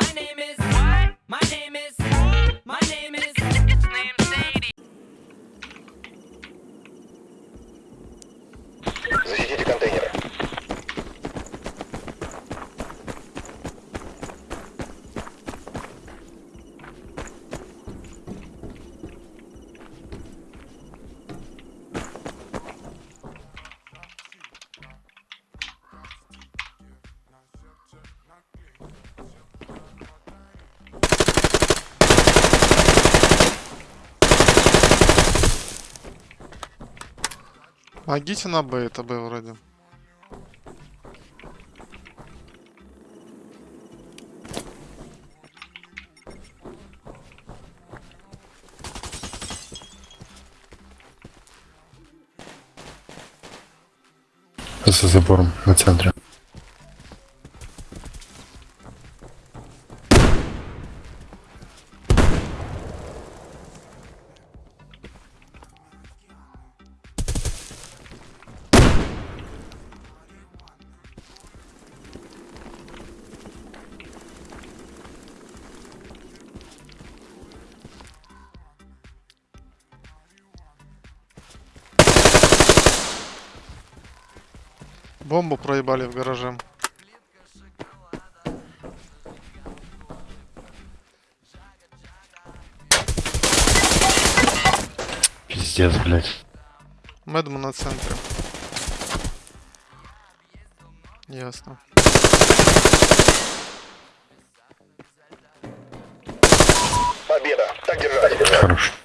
My name is what? My name is my name is Помогите на Б, это Б вроде. За забором на центре. Бомбу проебали в гараже. Пиздец, блядь. Мэдму на центре. Ясно. Победа. Так держать. Хорош.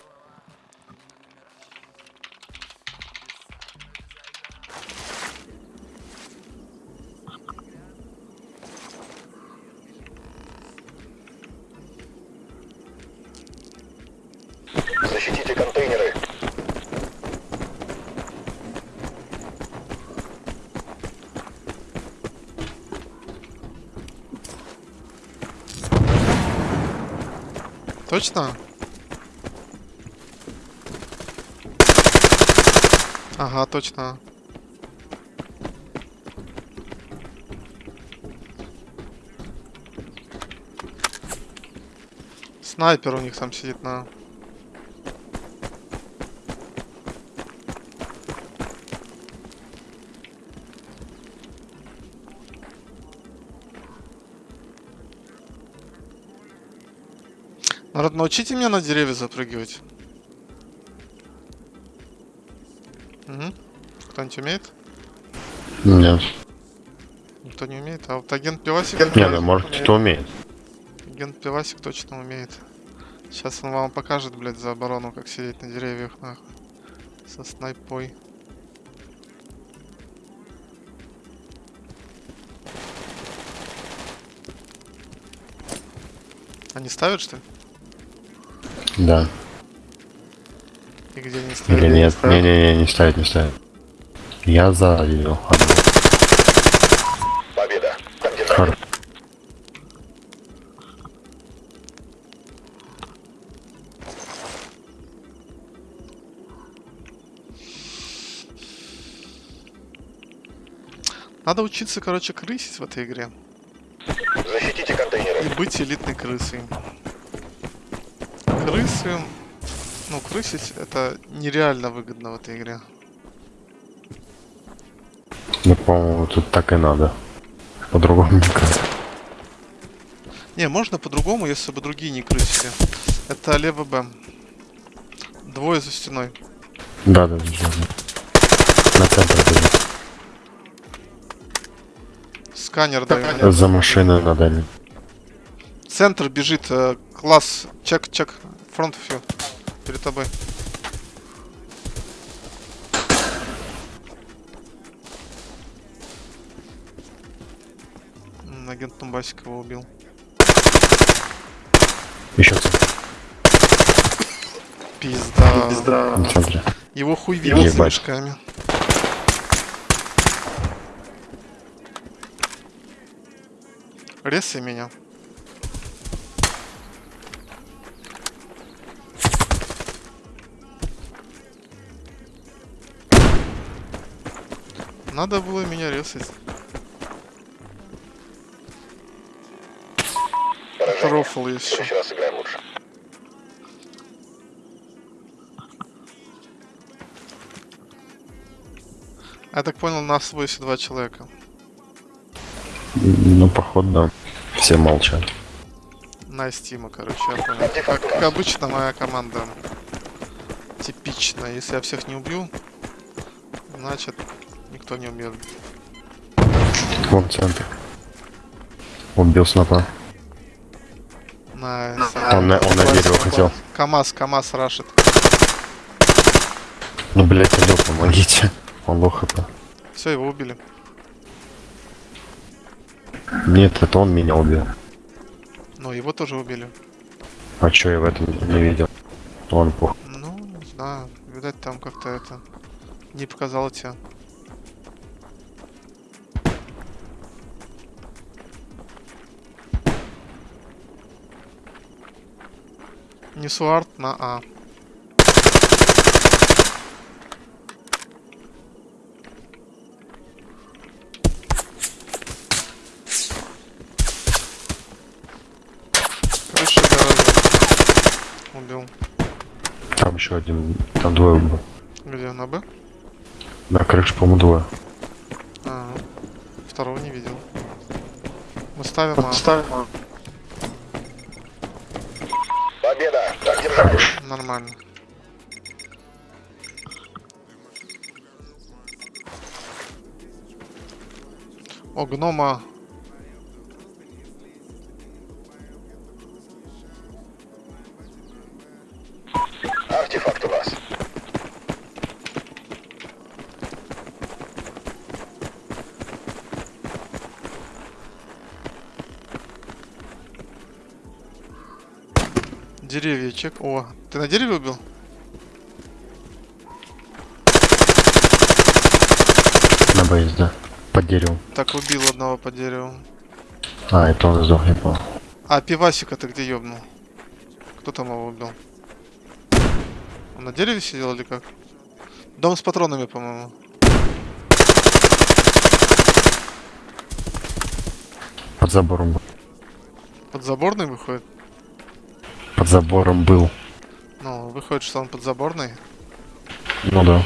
Точно? Ага, точно. Снайпер у них там сидит на... Народ, научите меня на деревья запрыгивать. Угу. Кто-нибудь умеет? Нет. Никто не умеет, а вот агент Пивасик... Не, ну может кто умеет. Агент Пивасик точно умеет. Сейчас он вам покажет, блядь, за оборону, как сидеть на деревьях, нахуй. Со снайпой. Они ставят, что ли? Да. И где они ставят? Или нет? Не-не-не, не ставит, не ставит. Я за ее. Победа. Хор- Надо учиться, короче, крысить в этой игре. Защитите контейнеры. И быть элитной крысой. Крысы... Ну, крысить это нереально выгодно в этой игре. Ну, по-моему, тут так и надо. По-другому никак. Не, можно по-другому, если бы другие не крысили. Это лево Б. Двое за стеной. Да, да, да. да. На центр бежит. Сканер даю. За машиной на дальнем. Центр бежит. э, класс. Чек, чек. Фронт фью. Перед тобой. Агент Тумбасик его убил. Еще центр. Пизда. Центре. Его хуй видит с мешками. Резай меня. Надо было меня резать. рофл есть еще. раз сыграем лучше. Я так понял, нас 82 человека. Ну, походу, да. Все молчат. На стима, короче, я понял. Как, как обычно, моя команда типичная. Если я всех не убью, значит, никто не убьет. Вон центр. Убил снайпа. Nice. Он на, он на дерево хотел. КамАЗ, КамАЗ рашит. Ну, блять, алло, помогите. Он лох это. Все, его убили. Нет, это он меня убил. Ну, его тоже убили. А чё я в этом не видел? Он пух. Ну, не знаю. Видать, там как-то это... Не показало тебя. Несу арт на А. Крыша гаража. Убил. Там еще один. Там двое было. Где на Б? На крыше, по-моему, двое. А, второго не видел. Мы ставим А. Победа! Так держать. Нормально. О, гнома. Деревья чек. О, ты на дереве убил? На бейс, да. Под деревом. Так, убил одного по дереву. А, это он сдох, я понял. А, пивасика ты где ёбнул? Кто там его убил? Он на дереве сидел или как? Дом с патронами, по-моему. Под забором. Под заборный выходит? Под забором был. Ну, выходит, что он под заборный. Ну да.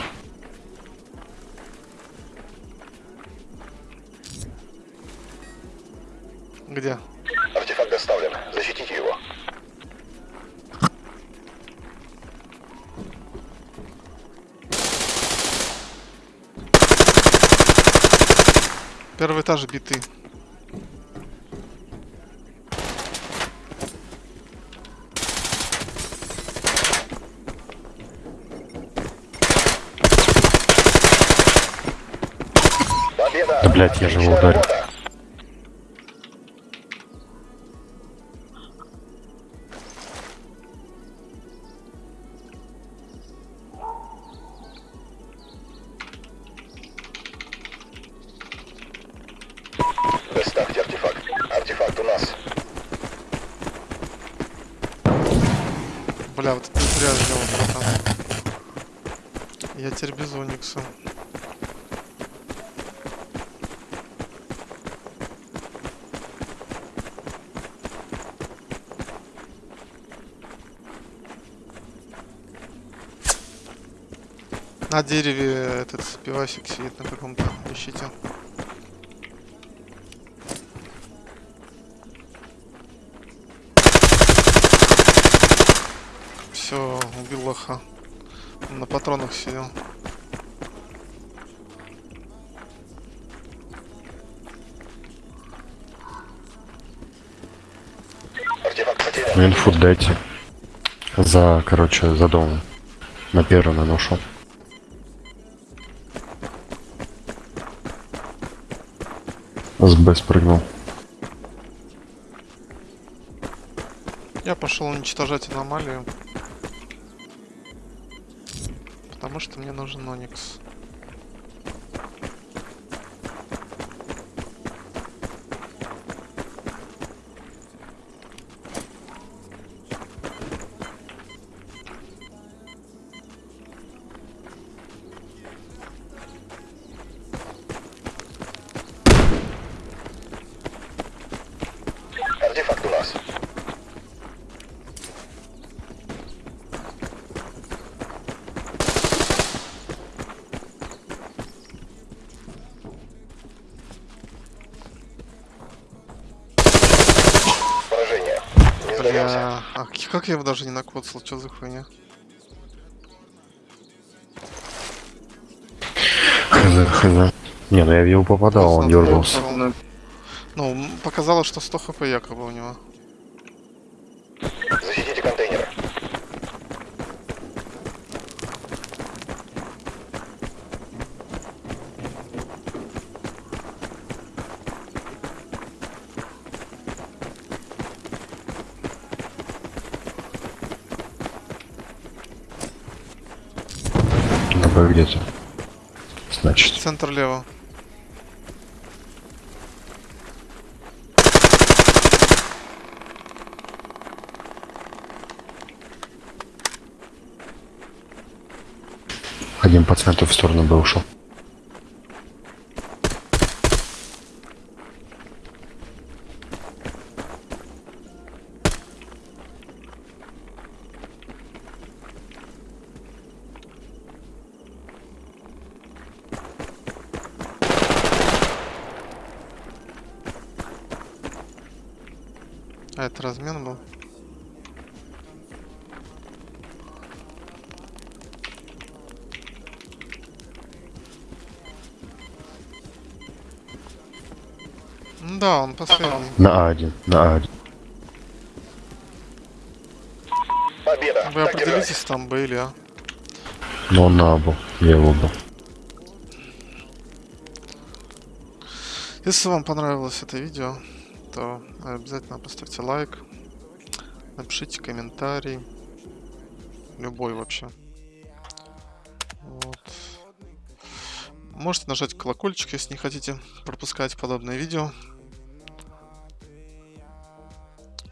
Где? Артефакт доставлен. Защитите его. Первый этаж биты. Да, блядь, я же его ударил. работа. Доставьте артефакт. Артефакт у нас. Бля, вот это зря сделал, братан. Я теперь без Оникса. На дереве этот пивасик сидит на каком-то. Ищите. Все, убил лоха. Он на патронах сидел. Инфу дайте. За, короче, за домом. На первый наношу. С Б спрыгнул. Я пошел уничтожать аномалию. Потому что мне нужен Оникс. Бля, а как я его даже не накоцал, что за хуйня? Хз, хз. Не, ну я в него попадал, он дергался. Ну, показалось, что 100 хп якобы у него. Где-то. Значит. Центр лево. Один по центру в сторону Б ушел. А это размен был. Да, он последний. На А1, на А1. Победа. Вы определитесь, там Б или А. Но он на А был. Я его убил. Если вам понравилось это видео, то обязательно поставьте лайк, напишите комментарий, любой вообще. Вот. Можете нажать колокольчик, если не хотите пропускать подобные видео.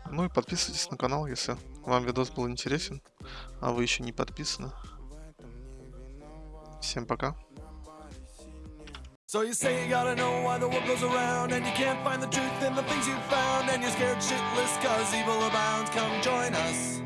Ну и подписывайтесь на канал, если вам видос был интересен, а вы еще не подписаны. Всем пока. So you say you gotta know why the world goes around And you can't find the truth in the things you've found And you're scared shitless cause evil abounds. Come join us